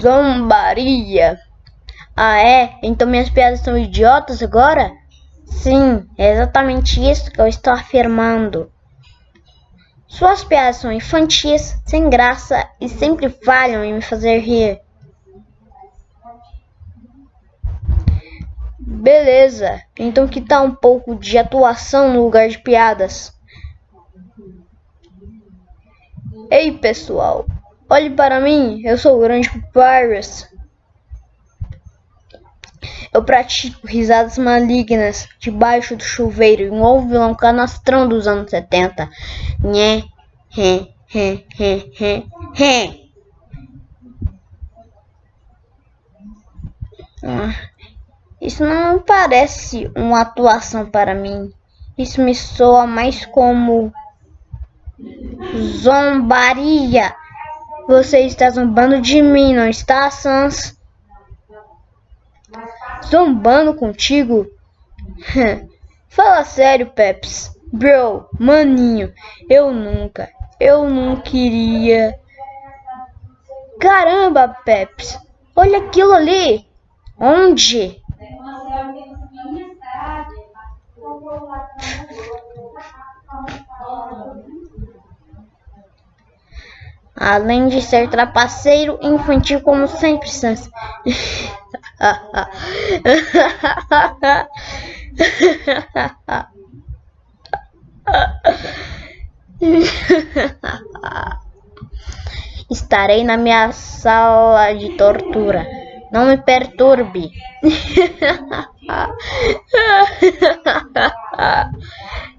Zombaria. Ah, é? Então minhas piadas são idiotas agora? Sim, é exatamente isso que eu estou afirmando. Suas piadas são infantis, sem graça e sempre falham em me fazer rir. Beleza, então que tal um pouco de atuação no lugar de piadas? Ei pessoal, olhe para mim, eu sou o grande Papyrus. Eu pratico risadas malignas debaixo do chuveiro e um vilão canastrão dos anos 70. Nhé, ré, ré, ré, ré, ré. Isso não parece uma atuação para mim. Isso me soa mais como zombaria. Você está zombando de mim, não está, Sans? Zombando contigo? Fala sério, Peps. Bro, maninho, eu nunca, eu não queria. Caramba, Peps, olha aquilo ali. Onde? Além de ser trapaceiro infantil como sempre, Sans. Estarei na minha sala de tortura. Não me perturbe.